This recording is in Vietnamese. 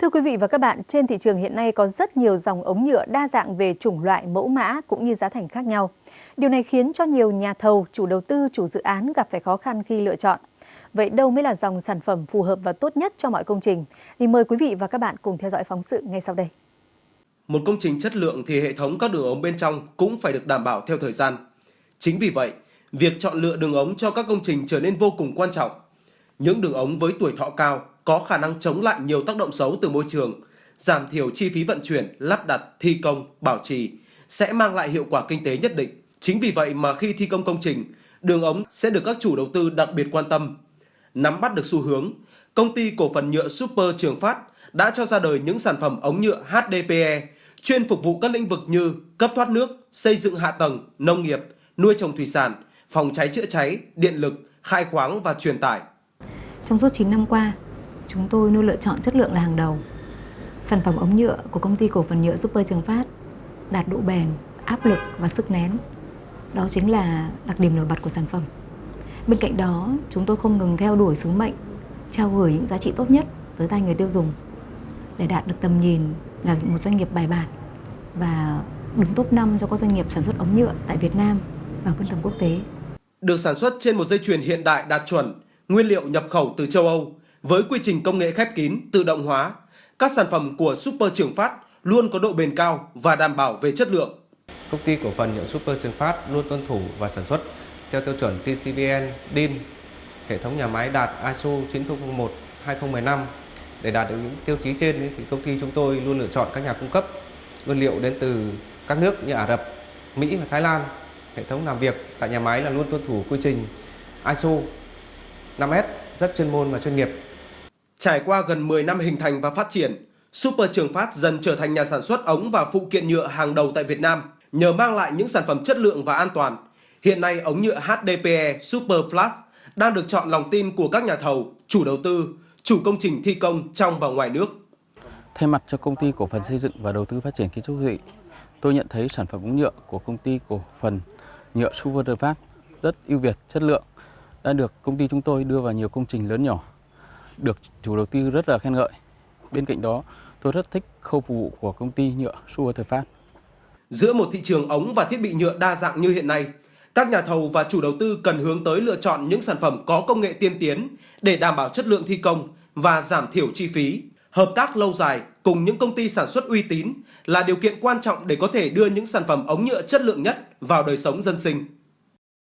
Thưa quý vị và các bạn, trên thị trường hiện nay có rất nhiều dòng ống nhựa đa dạng về chủng loại, mẫu mã cũng như giá thành khác nhau. Điều này khiến cho nhiều nhà thầu, chủ đầu tư, chủ dự án gặp phải khó khăn khi lựa chọn. Vậy đâu mới là dòng sản phẩm phù hợp và tốt nhất cho mọi công trình? Thì mời quý vị và các bạn cùng theo dõi phóng sự ngay sau đây. Một công trình chất lượng thì hệ thống các đường ống bên trong cũng phải được đảm bảo theo thời gian. Chính vì vậy, việc chọn lựa đường ống cho các công trình trở nên vô cùng quan trọng. Những đường ống với tuổi thọ cao có khả năng chống lại nhiều tác động xấu từ môi trường, giảm thiểu chi phí vận chuyển, lắp đặt, thi công, bảo trì sẽ mang lại hiệu quả kinh tế nhất định. Chính vì vậy mà khi thi công công trình, đường ống sẽ được các chủ đầu tư đặc biệt quan tâm. Nắm bắt được xu hướng, công ty cổ phần nhựa Super Trường Phát đã cho ra đời những sản phẩm ống nhựa HDPE chuyên phục vụ các lĩnh vực như cấp thoát nước, xây dựng hạ tầng, nông nghiệp, nuôi trồng thủy sản, phòng cháy chữa cháy, điện lực, khai khoáng và truyền tải. Trong suốt 9 năm qua, chúng tôi luôn lựa chọn chất lượng là hàng đầu. Sản phẩm ống nhựa của công ty cổ phần nhựa Super Trường Phát đạt độ bền, áp lực và sức nén. Đó chính là đặc điểm nổi bật của sản phẩm. Bên cạnh đó, chúng tôi không ngừng theo đuổi sứ mệnh trao gửi những giá trị tốt nhất tới tay người tiêu dùng để đạt được tầm nhìn là một doanh nghiệp bài bản và đứng top 5 cho các doanh nghiệp sản xuất ống nhựa tại Việt Nam và phân tầm quốc tế. Được sản xuất trên một dây chuyền hiện đại đạt chuẩn, nguyên liệu nhập khẩu từ châu Âu với quy trình công nghệ khép kín, tự động hóa, các sản phẩm của Super Trường Phát luôn có độ bền cao và đảm bảo về chất lượng. Công ty cổ phần nhựa Super Trường Phát luôn tuân thủ và sản xuất theo tiêu chuẩn TCBN DIN. Hệ thống nhà máy đạt ISO 9001 2015. Để đạt được những tiêu chí trên thì công ty chúng tôi luôn lựa chọn các nhà cung cấp nguyên liệu đến từ các nước như Ả Rập, Mỹ và Thái Lan. Hệ thống làm việc tại nhà máy là luôn tuân thủ quy trình ISO 5S rất chuyên môn và chuyên nghiệp. Trải qua gần 10 năm hình thành và phát triển, Super Trường Phát dần trở thành nhà sản xuất ống và phụ kiện nhựa hàng đầu tại Việt Nam nhờ mang lại những sản phẩm chất lượng và an toàn. Hiện nay ống nhựa HDPE Super Plus đang được chọn lòng tin của các nhà thầu, chủ đầu tư, chủ công trình thi công trong và ngoài nước. Thay mặt cho công ty cổ phần xây dựng và đầu tư phát triển kiến trúc thị, tôi nhận thấy sản phẩm ống nhựa của công ty cổ phần nhựa Super Phát rất ưu việt, chất lượng, đã được công ty chúng tôi đưa vào nhiều công trình lớn nhỏ, được chủ đầu tư rất là khen ngợi. Bên cạnh đó, tôi rất thích khâu phục vụ của công ty nhựa Super Phát. Giữa một thị trường ống và thiết bị nhựa đa dạng như hiện nay, các nhà thầu và chủ đầu tư cần hướng tới lựa chọn những sản phẩm có công nghệ tiên tiến để đảm bảo chất lượng thi công và giảm thiểu chi phí. Hợp tác lâu dài cùng những công ty sản xuất uy tín là điều kiện quan trọng để có thể đưa những sản phẩm ống nhựa chất lượng nhất vào đời sống dân sinh.